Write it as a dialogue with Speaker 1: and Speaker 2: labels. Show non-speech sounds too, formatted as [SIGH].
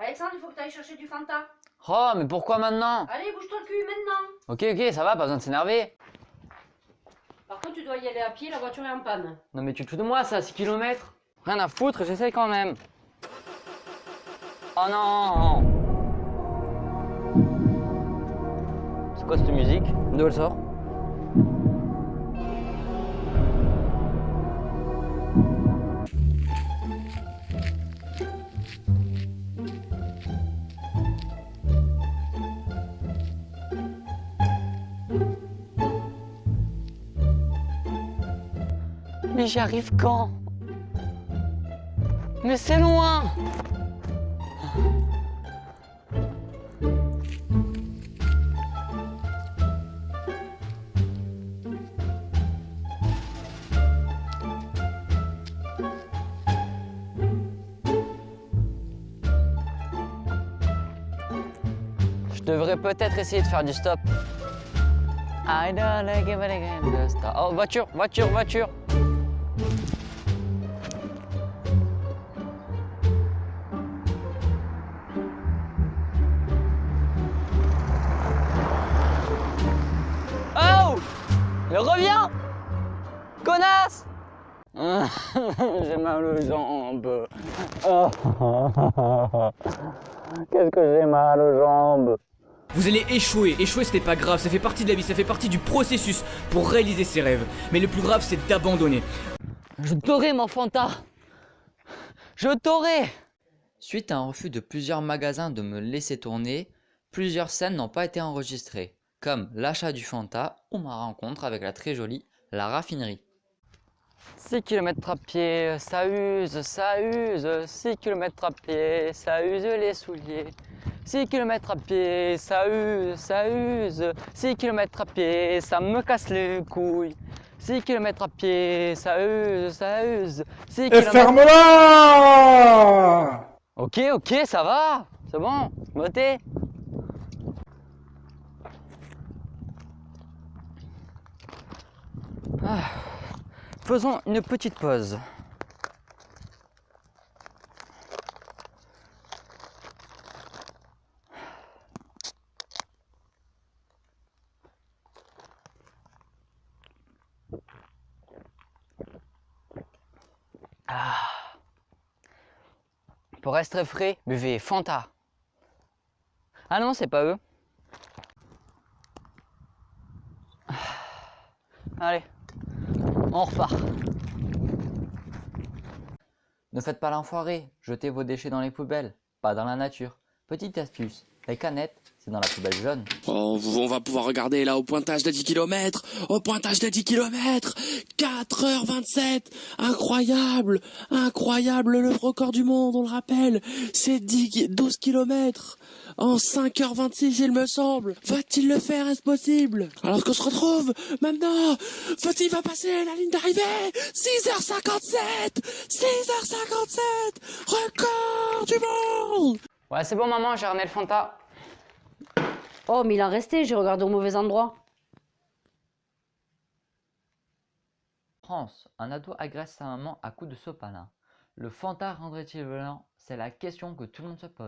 Speaker 1: Alexandre, il faut que tu ailles chercher du Fanta.
Speaker 2: Oh, mais pourquoi maintenant?
Speaker 1: Allez, bouge-toi le cul maintenant.
Speaker 2: Ok, ok, ça va, pas besoin de s'énerver.
Speaker 1: Par contre, tu dois y aller à pied, la voiture est en panne.
Speaker 2: Non mais tu te fous de moi, ça, 6 km Rien à foutre, j'essaye quand même. Oh non C'est quoi cette musique? D'où elle sort? Mais j'y arrive quand? Mais c'est loin Je devrais peut-être essayer de faire du stop. I don't like it, stop. Oh, voiture, voiture, voiture Oh reviens Connasse [LAUGHS] J'ai mal aux jambes. [LAUGHS] Qu'est-ce que j'ai mal aux jambes
Speaker 3: Vous allez échouer. Échouer, c'était pas grave. Ça fait partie de la vie. Ça fait partie du processus pour réaliser ses rêves. Mais le plus grave, c'est d'abandonner.
Speaker 2: Je t'aurai, mon Fanta Je t'aurai
Speaker 4: Suite à un refus de plusieurs magasins de me laisser tourner, plusieurs scènes n'ont pas été enregistrées, comme l'achat du Fanta ou ma rencontre avec la très jolie La Raffinerie.
Speaker 2: 6 km à pied, ça use, ça use, 6 km à pied, ça use les souliers. 6 km à pied, ça use, ça use, 6 km à pied, ça me casse les couilles. 6 km à pied, ça use, ça use, 6
Speaker 5: Et
Speaker 2: km...
Speaker 5: ferme-la
Speaker 2: Ok, ok, ça va, c'est bon, votez. Ah, Faisons une petite pause. Ah. Pour rester frais, buvez Fanta. Ah non, c'est pas eux. Ah. Allez, on repart.
Speaker 4: Ne faites pas l'enfoiré, jetez vos déchets dans les poubelles, pas dans la nature. Petite astuce, les canettes, c'est dans la poubelle jaune.
Speaker 6: Oh, on va pouvoir regarder là au pointage de 10 km. Au pointage de 10 km. 4h27. Incroyable. Incroyable. Le record du monde, on le rappelle. C'est 10, 12 km. En 5h26, il me semble. Va-t-il le faire? Est-ce possible? Alors qu'on se retrouve maintenant. Faut-il va passer la ligne d'arrivée? 6h57. 6h57. Record du monde.
Speaker 2: Ouais, c'est bon maman, j'ai ramené le Fanta.
Speaker 1: Oh, mais il en restait, j'ai regardé au mauvais endroit.
Speaker 4: France, un ado agresse sa maman à coups de sopalin. Le Fanta rendrait-il violent C'est la question que tout le monde se pose.